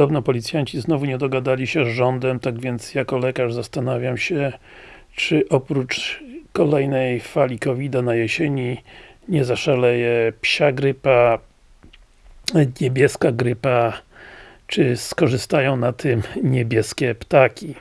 Podobno policjanci znowu nie dogadali się z rządem, tak więc jako lekarz zastanawiam się, czy oprócz kolejnej fali covid na jesieni nie zaszaleje psia grypa, niebieska grypa, czy skorzystają na tym niebieskie ptaki.